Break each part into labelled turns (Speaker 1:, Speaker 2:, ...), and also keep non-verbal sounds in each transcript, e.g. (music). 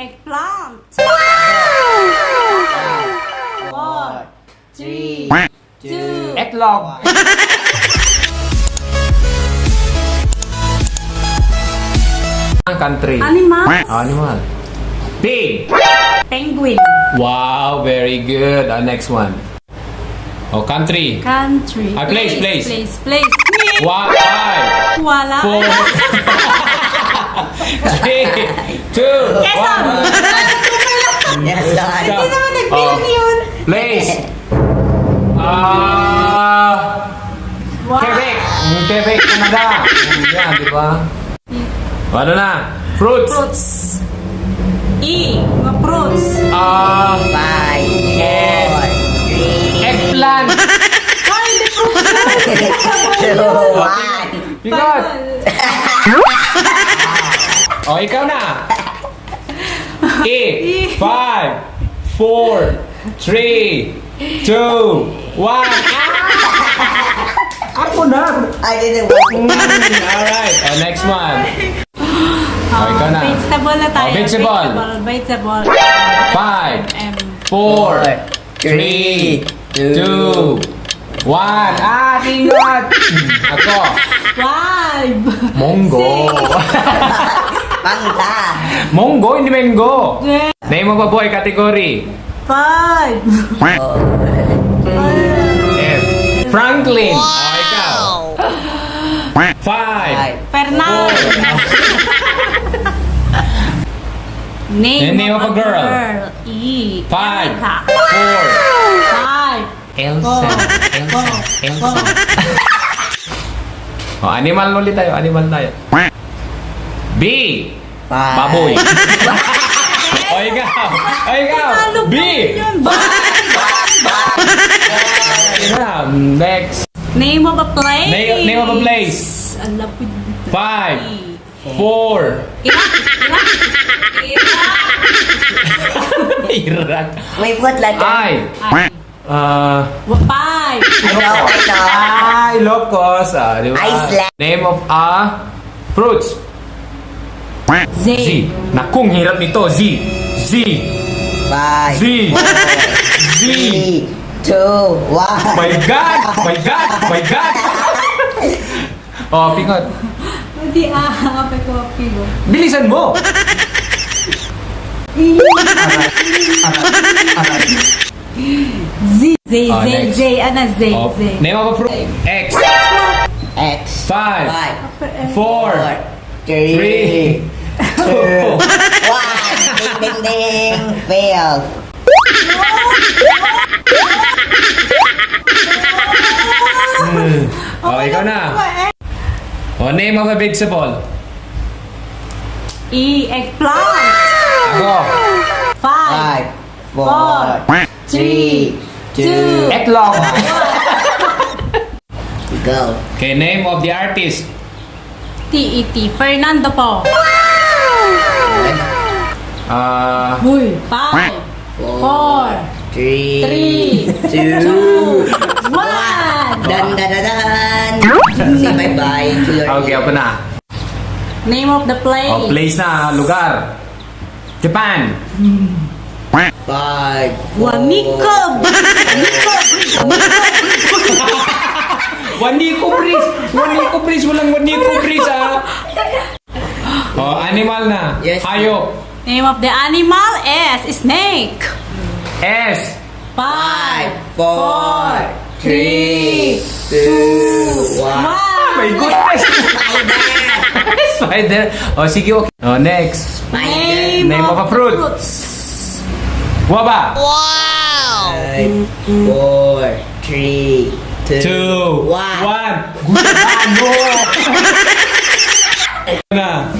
Speaker 1: eggplant. Four, three, two.
Speaker 2: Ang country.
Speaker 1: animal,
Speaker 2: Animal. Pig.
Speaker 1: penguin,
Speaker 2: Wow, very good. Uh, next one. Oh, country.
Speaker 1: country,
Speaker 2: Ah, place, place.
Speaker 1: place, place.
Speaker 2: One, five,
Speaker 1: Wala.
Speaker 2: four, (laughs) three, two, one.
Speaker 3: Yes, Lord.
Speaker 1: Hindi naman nag
Speaker 2: Oh.
Speaker 1: yun.
Speaker 2: Place. Ah,
Speaker 1: Wow.
Speaker 2: Quebec. Mm, Quebec, Canada. Yan, di ba? Ano na? Fruits.
Speaker 1: Fruits. E. Mga fruits.
Speaker 2: Ah,
Speaker 3: Five, four, three,
Speaker 2: eggplant.
Speaker 1: Ay, hindi fruits.
Speaker 3: one.
Speaker 2: Bigot. (laughs) Oh, ikaw na. E. Five, four, three, two, one. Ah! Ako na.
Speaker 3: I didn't want
Speaker 2: Mm, Alright. Oh, next one. Oh, ikaw na.
Speaker 1: Vegetable na tayo.
Speaker 2: Oh, vegetable.
Speaker 1: Vegetable.
Speaker 2: Five,
Speaker 1: Um,
Speaker 2: four, three, two, one. Ah, tingot. Ako.
Speaker 1: five.
Speaker 2: Monggo.
Speaker 3: Mangga.
Speaker 2: Monggo, hindi mango.
Speaker 1: Six,
Speaker 2: Name of a boy category.
Speaker 1: Five.
Speaker 2: F. Franklin. Oh, ikaw. Five.
Speaker 3: Five.
Speaker 1: Fernand. Name,
Speaker 2: name of a girl.
Speaker 1: E.
Speaker 2: Five. Four.
Speaker 1: Five.
Speaker 2: Elsa. Elsa. Elsa. Oh, (laughs) animal ulit tayo. Animal tayo. B.
Speaker 3: Five.
Speaker 2: Baboy. (laughs) o ikaw. O ikaw. B. Next.
Speaker 1: Name of a place.
Speaker 2: Name- name of a place.
Speaker 1: Ang lapid.
Speaker 2: Five. Four.
Speaker 1: Iraq. Iraq.
Speaker 2: Iraq.
Speaker 3: May what letter?
Speaker 2: I.
Speaker 1: Ay.
Speaker 2: Uh,
Speaker 3: know.
Speaker 2: Ah, Ilocos. Ah, di ba?
Speaker 3: Iceland.
Speaker 2: Name of a fruits.
Speaker 1: Z.
Speaker 2: Z. Nakung hirap nito. Z. Z.
Speaker 3: Five,
Speaker 2: Z. Z.
Speaker 3: three, two, one.
Speaker 2: My God! My God! My God! Oh, pingot.
Speaker 1: Hindi ah. Apay ko pigo.
Speaker 2: Bilisan mo!
Speaker 1: Z. Z.
Speaker 2: Oh,
Speaker 1: Z.
Speaker 2: next.
Speaker 1: Z. Ano Z?
Speaker 2: Oh,
Speaker 1: Z.
Speaker 2: name of a fruit. X.
Speaker 3: X.
Speaker 2: Five.
Speaker 3: Five,
Speaker 2: Four.
Speaker 3: four, three,
Speaker 2: Three.
Speaker 3: two, one. Ding, ding, ding. Failed.
Speaker 2: Oh, ikaw na. Oh, name of a vegetable.
Speaker 1: E. Eggplant.
Speaker 2: Ako.
Speaker 1: Five.
Speaker 3: Five, four, three, two,
Speaker 2: Etlog.
Speaker 3: go. (laughs)
Speaker 2: Okay, name of the artist.
Speaker 1: T-E-T. Fernando po.
Speaker 2: Ah,
Speaker 1: Huy. Five. Four.
Speaker 3: Three,
Speaker 1: Three.
Speaker 3: two,
Speaker 1: One.
Speaker 3: dun, dun, dun, dun. Say bye-bye to your
Speaker 2: okay, ako na.
Speaker 1: Name of the place.
Speaker 2: Oh, place na, lugar. Japan.
Speaker 3: Five,
Speaker 1: Wamiko. Wamiko.
Speaker 2: Waniko Breeze! Waniko Breeze! Walang Waniko Breeze, ah! Oh, animal na.
Speaker 3: Yes.
Speaker 2: Hayop.
Speaker 1: Name of the animal is snake.
Speaker 2: S.
Speaker 1: Five.
Speaker 3: four, three, two, one.
Speaker 2: Oh my goodness! Spider. Oh, sige, okay. Oh, next.
Speaker 1: Name,
Speaker 2: Name of a fruit.
Speaker 1: fruits.
Speaker 2: Guava.
Speaker 3: Five, four, three, two,
Speaker 2: Two.
Speaker 3: one.
Speaker 2: One. Gusano. na.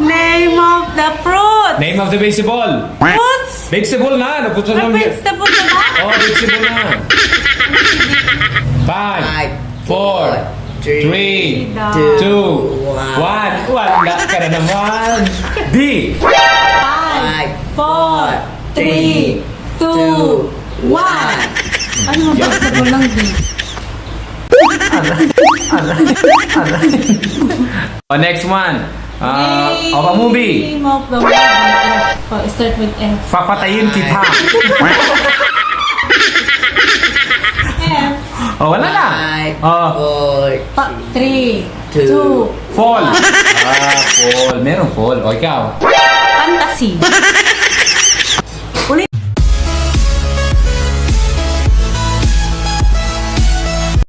Speaker 1: Name of the fruit.
Speaker 2: Name of the vegetable.
Speaker 1: Fruits.
Speaker 2: Vegetable na. Naputo lang.
Speaker 1: vegetable na ba?
Speaker 2: Oh, vegetable na. Five.
Speaker 3: Five,
Speaker 2: Four. Three.
Speaker 3: two,
Speaker 2: Two.
Speaker 3: one.
Speaker 2: One. Wala ka na naman. D.
Speaker 1: Five, four, three, two, one. Ano ba vegetable lang (laughs) di?
Speaker 2: Oh, next one. Uh, of a movie.
Speaker 1: Name of the movie Oh, start with F.
Speaker 2: Papatayin kita.
Speaker 1: F.
Speaker 2: Oh, wala na.
Speaker 3: Five,
Speaker 2: Oh,
Speaker 3: four,
Speaker 1: Pa, three,
Speaker 3: Two.
Speaker 1: two,
Speaker 2: fall. Ah, fall. Meron fall. O, ikaw.
Speaker 1: fantasy. Ulit.